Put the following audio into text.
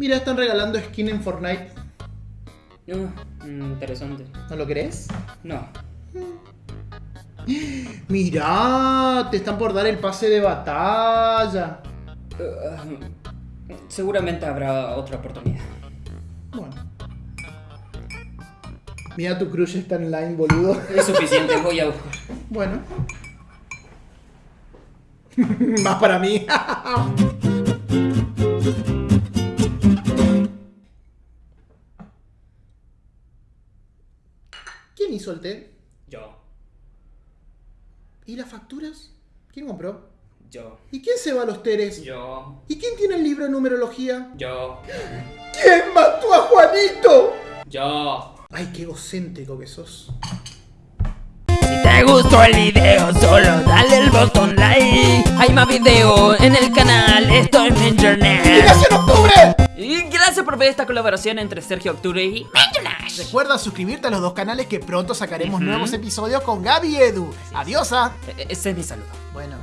Mira, están regalando skin en Fortnite. Uh, interesante. ¿No lo crees? No. Mira, te están por dar el pase de batalla. Uh, seguramente habrá otra oportunidad. Bueno. Mira, tu crush está online, boludo. Es suficiente, voy a buscar. Bueno. Más para mí. ¿Quién hizo el té? Yo. ¿Y las facturas? ¿Quién compró? Yo. ¿Y quién se va a los teres? Yo. ¿Y quién tiene el libro de numerología? Yo. ¿Quién mató a Juanito? Yo. Ay, qué egocéntrico que sos. Si te gustó el video, solo dale el botón like. Hay más videos en el canal, esto es internet. en octubre! Por ver esta colaboración entre Sergio Octubre y Menjonash. Recuerda suscribirte a los dos canales que pronto sacaremos nuevos episodios con Gaby y Edu. Adiosa. E- Ese es mi saludo. Bueno.